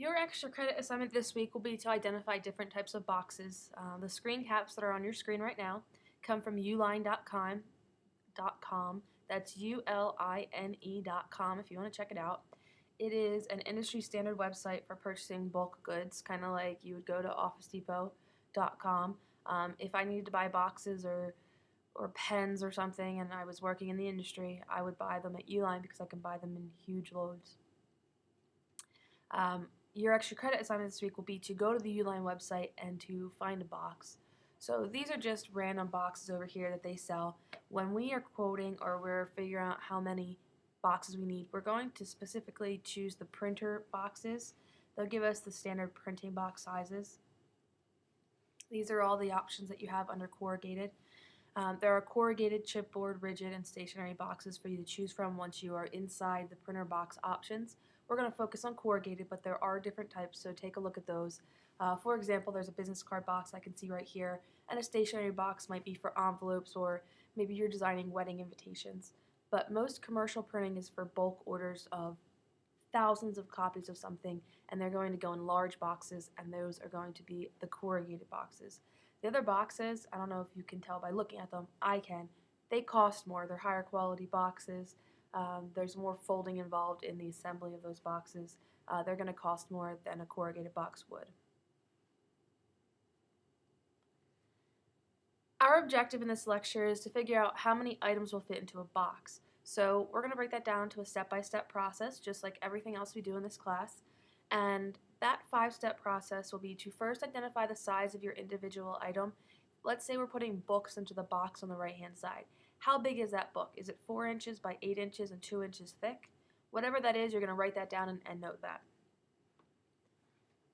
Your extra credit assignment this week will be to identify different types of boxes. Uh, the screen caps that are on your screen right now come from uline.com. .com. That's U-L-I-N-E.com if you want to check it out. It is an industry standard website for purchasing bulk goods, kind of like you would go to OfficeDepot.com. Um, if I needed to buy boxes or or pens or something and I was working in the industry, I would buy them at Uline because I can buy them in huge loads. Um, your extra credit assignment this week will be to go to the Uline website and to find a box. So these are just random boxes over here that they sell. When we are quoting or we're figuring out how many boxes we need, we're going to specifically choose the printer boxes. They'll give us the standard printing box sizes. These are all the options that you have under corrugated. Um, there are corrugated, chipboard, rigid, and stationary boxes for you to choose from once you are inside the printer box options. We're going to focus on corrugated, but there are different types, so take a look at those. Uh, for example, there's a business card box I can see right here, and a stationary box might be for envelopes or maybe you're designing wedding invitations. But most commercial printing is for bulk orders of thousands of copies of something, and they're going to go in large boxes, and those are going to be the corrugated boxes. The other boxes, I don't know if you can tell by looking at them, I can, they cost more. They're higher quality boxes. Um, there's more folding involved in the assembly of those boxes. Uh, they're going to cost more than a corrugated box would. Our objective in this lecture is to figure out how many items will fit into a box. So we're going to break that down to a step-by-step -step process, just like everything else we do in this class. And that five-step process will be to first identify the size of your individual item. Let's say we're putting books into the box on the right-hand side. How big is that book? Is it 4 inches by 8 inches and 2 inches thick? Whatever that is, you're going to write that down and, and note that.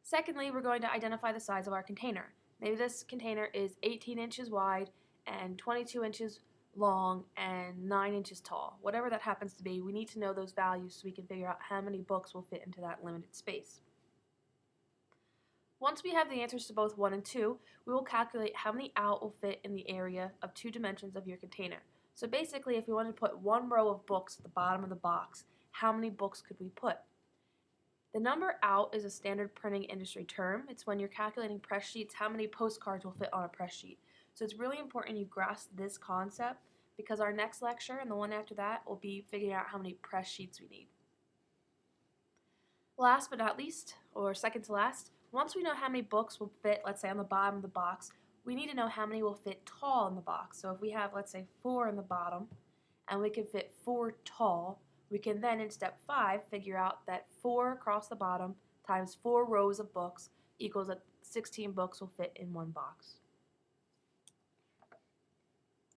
Secondly, we're going to identify the size of our container. Maybe this container is 18 inches wide and 22 inches long and 9 inches tall. Whatever that happens to be, we need to know those values so we can figure out how many books will fit into that limited space. Once we have the answers to both 1 and 2, we will calculate how many out will fit in the area of two dimensions of your container. So basically, if we wanted to put one row of books at the bottom of the box, how many books could we put? The number out is a standard printing industry term. It's when you're calculating press sheets, how many postcards will fit on a press sheet. So it's really important you grasp this concept because our next lecture and the one after that will be figuring out how many press sheets we need. Last but not least, or second to last, once we know how many books will fit, let's say on the bottom of the box, we need to know how many will fit tall in the box. So if we have, let's say, four in the bottom, and we can fit four tall, we can then, in step five, figure out that four across the bottom times four rows of books equals that 16 books will fit in one box.